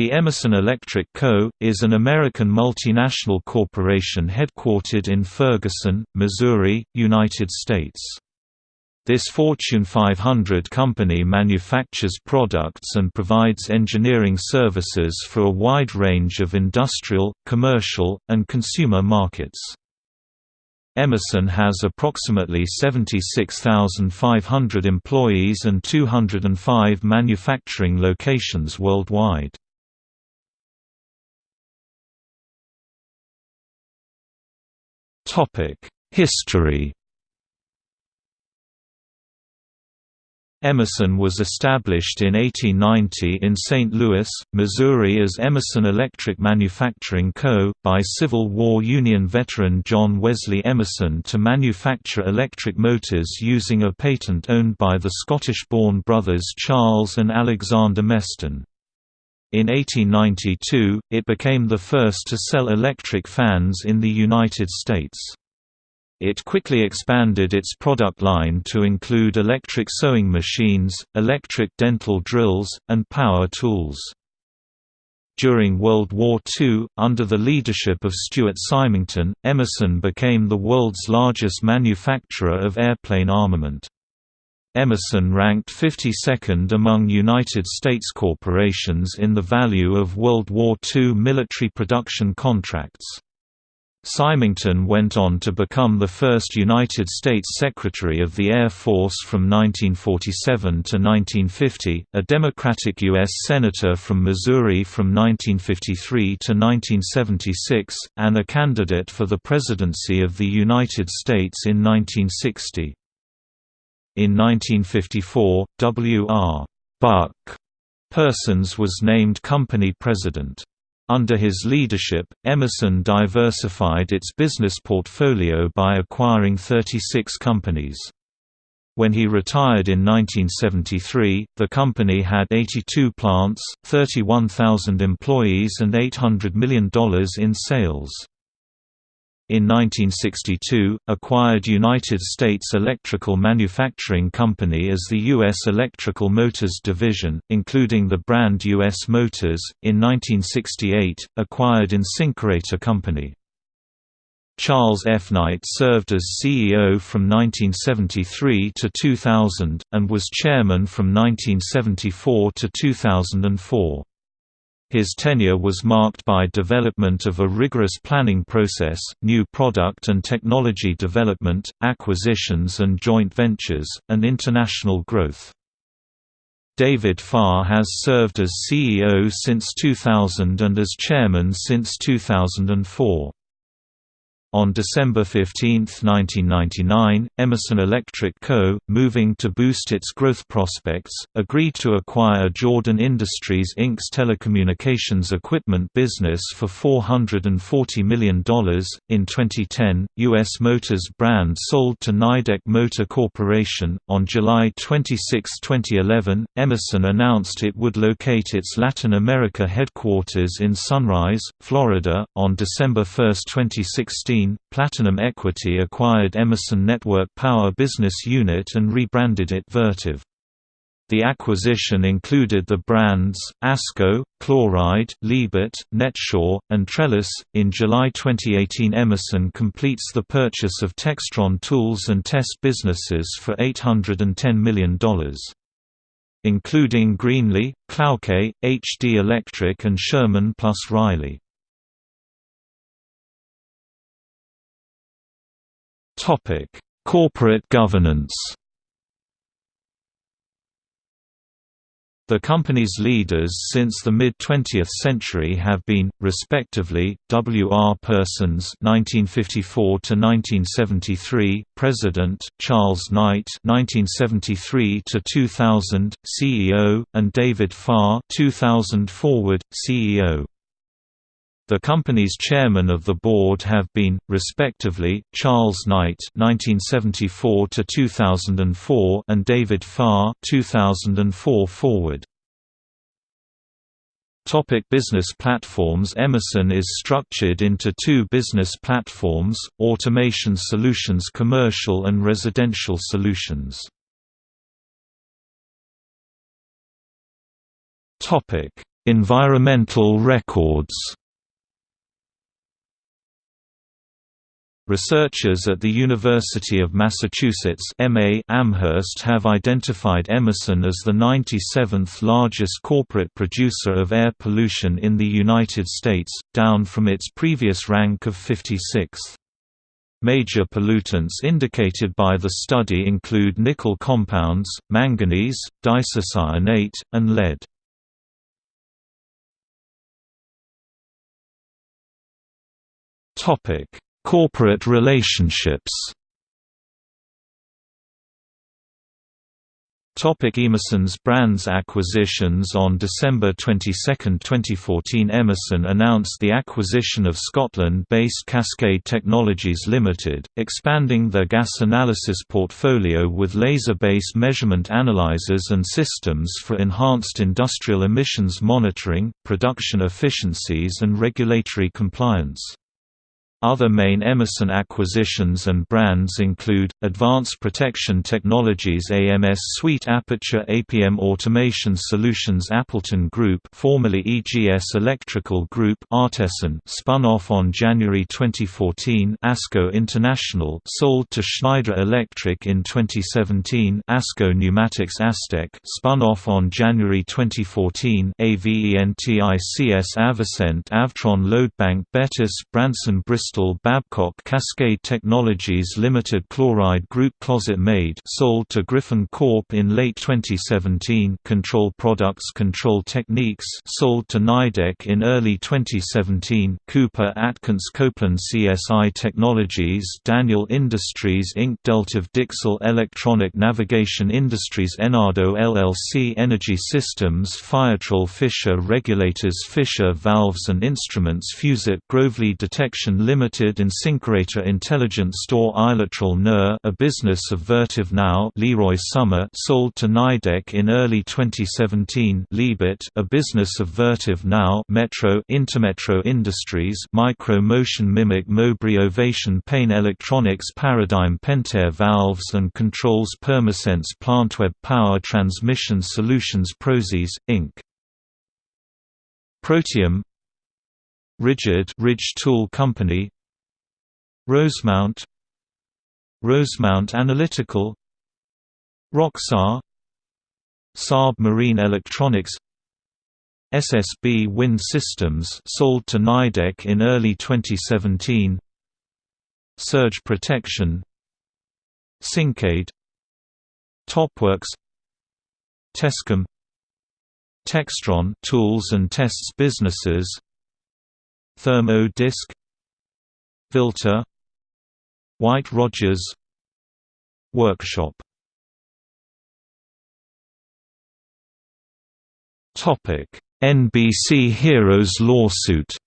The Emerson Electric Co., is an American multinational corporation headquartered in Ferguson, Missouri, United States. This Fortune 500 company manufactures products and provides engineering services for a wide range of industrial, commercial, and consumer markets. Emerson has approximately 76,500 employees and 205 manufacturing locations worldwide. History Emerson was established in 1890 in St. Louis, Missouri as Emerson Electric Manufacturing Co., by Civil War Union veteran John Wesley Emerson to manufacture electric motors using a patent owned by the Scottish-born brothers Charles and Alexander Meston. In 1892, it became the first to sell electric fans in the United States. It quickly expanded its product line to include electric sewing machines, electric dental drills, and power tools. During World War II, under the leadership of Stuart Symington, Emerson became the world's largest manufacturer of airplane armament. Emerson ranked 52nd among United States corporations in the value of World War II military production contracts. Symington went on to become the first United States Secretary of the Air Force from 1947 to 1950, a Democratic U.S. Senator from Missouri from 1953 to 1976, and a candidate for the presidency of the United States in 1960. In 1954, W.R. Buck Persons was named company president. Under his leadership, Emerson diversified its business portfolio by acquiring 36 companies. When he retired in 1973, the company had 82 plants, 31,000 employees and $800 million in sales in 1962, acquired United States Electrical Manufacturing Company as the U.S. Electrical Motors division, including the brand U.S. Motors. In 1968, acquired InSinkErator Company. Charles F. Knight served as CEO from 1973 to 2000, and was chairman from 1974 to 2004. His tenure was marked by development of a rigorous planning process, new product and technology development, acquisitions and joint ventures, and international growth. David Farr has served as CEO since 2000 and as chairman since 2004. On December 15, 1999, Emerson Electric Co., moving to boost its growth prospects, agreed to acquire Jordan Industries Inc.'s telecommunications equipment business for $440 million. In 2010, U.S. Motors brand sold to Nidec Motor Corporation. On July 26, 2011, Emerson announced it would locate its Latin America headquarters in Sunrise, Florida. On December 1, 2016, 2015, Platinum Equity acquired Emerson Network Power business unit and rebranded it Vertiv. The acquisition included the brands ASCO, Chloride, Liebert, NetSure, and Trellis. In July 2018, Emerson completes the purchase of Textron tools and test businesses for $810 million. Including Greenlee, Klauke, HD Electric, and Sherman plus Reilly. Topic: Corporate governance. The company's leaders since the mid-20th century have been, respectively, W. R. Persons (1954–1973), President Charles Knight (1973–2000), CEO, and David Farr (2000 forward), CEO. The company's chairman of the board have been, respectively, Charles Knight (1974–2004) and David Farr (2004 forward). Topic business platforms Emerson is structured into two business platforms, Automation Solutions Commercial and Residential Solutions. Environmental records Researchers at the University of Massachusetts MA Amherst have identified Emerson as the 97th largest corporate producer of air pollution in the United States, down from its previous rank of 56th. Major pollutants indicated by the study include nickel compounds, manganese, diisocyanate, and lead. Topic Corporate relationships Topic Emerson's brands acquisitions On December 22, 2014 Emerson announced the acquisition of Scotland-based Cascade Technologies Limited, expanding their gas analysis portfolio with laser-based measurement analyzers and systems for enhanced industrial emissions monitoring, production efficiencies and regulatory compliance. Other main Emerson acquisitions and brands include, Advanced Protection Technologies AMS Suite Aperture APM Automation Solutions Appleton Group formerly EGS Electrical Group Artesyn spun off on January 2014 ASCO International sold to Schneider Electric in 2017 ASCO Pneumatics Astec spun off on January 2014 AVENTICS Avocent Avtron Loadbank Bettis Branson Bristol Bristol Babcock Cascade Technologies Limited Chloride Group ClosetMaid sold to Griffon Corp in late 2017 Control Products Control Techniques sold to Nidec in early 2017 Cooper Atkins Copeland CSI Technologies Daniel Industries Inc. Delta Dixell Electronic Navigation Industries Enardo LLC Energy Systems Firetrol Fisher Regulators Fisher Valves and Instruments Fusite Grovely Detection Limited Limited and Syncerator Intelligent Store Ilatrol NER a business of Vertiv Now Leroy Somer sold to Nidec in early 2017 Liebert a business of Vertiv Now Metro Intermetro Industries Micro Motion Mimic Mowbray Ovation Paine Electronics Paradigm Pentair Valves and Controls Permasense PlantWeb Power Transmission Solutions ProSys, Inc. Protium RIDGID Ridge Tool Company Rosemount Rosemount Analytical Roxar Saab Marine Electronics SSB Wind Systems sold to Nidec in early 2017 Surge Protection Syncade TopWorx Tescom Textron tools and tests businesses Thermo Disc Vilter White Rodgers Workshop. NBC Heroes lawsuit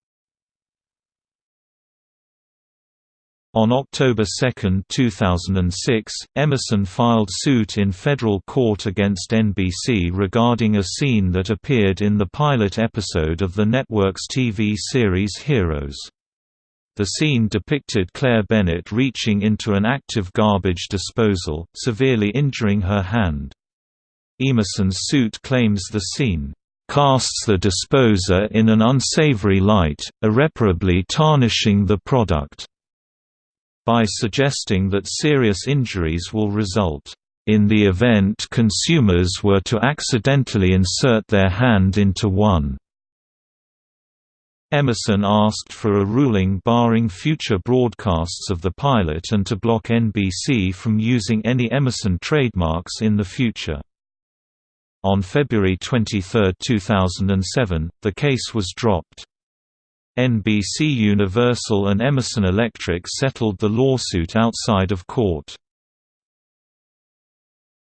On October 2, 2006, Emerson filed suit in federal court against NBC regarding a scene that appeared in the pilot episode of the network's TV series Heroes. The scene depicted Claire Bennett reaching into an active garbage disposal, severely injuring her hand. Emerson's suit claims the scene casts the disposer in an unsavory light, irreparably tarnishing the product by suggesting that serious injuries will result in the event consumers were to accidentally insert their hand into one. Emerson asked for a ruling barring future broadcasts of the pilot and to block NBC from using any Emerson trademarks in the future. On February 23, 2007, the case was dropped. NBC Universal and Emerson Electric settled the lawsuit outside of court.